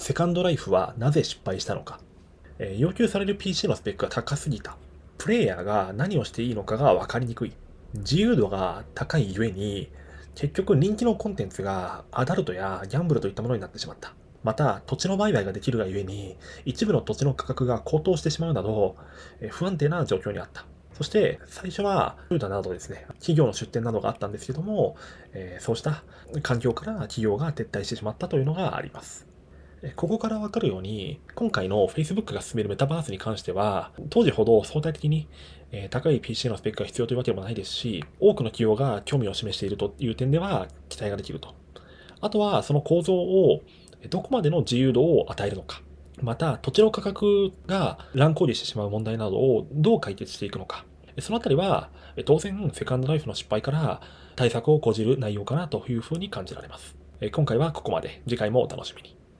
セカンドライフはなぜ失敗したのかえ。要求される PC のスペックが高すぎた。プレイヤーが何をしていいのかが分かりにくい。自由度が高いゆえに、結局人気のコンテンツがアダルトやギャンブルといったものになってしまった。また、土地の売買ができるがゆえに、一部の土地の価格が高騰してしまうなどえ、不安定な状況にあった。そして、最初は、トヨタなどですね、企業の出店などがあったんですけども、えー、そうした環境から企業が撤退してしまったというのがあります。ここからわかるように、今回の Facebook が進めるメタバースに関しては、当時ほど相対的に高い PC のスペックが必要というわけでもないですし、多くの企業が興味を示しているという点では期待ができると。あとは、その構造をどこまでの自由度を与えるのか。また、土地の価格が乱高下してしまう問題などをどう解決していくのか。そのあたりは、当然、セカンドライフの失敗から対策を講じる内容かなというふうに感じられます。今回はここまで。次回もお楽しみに。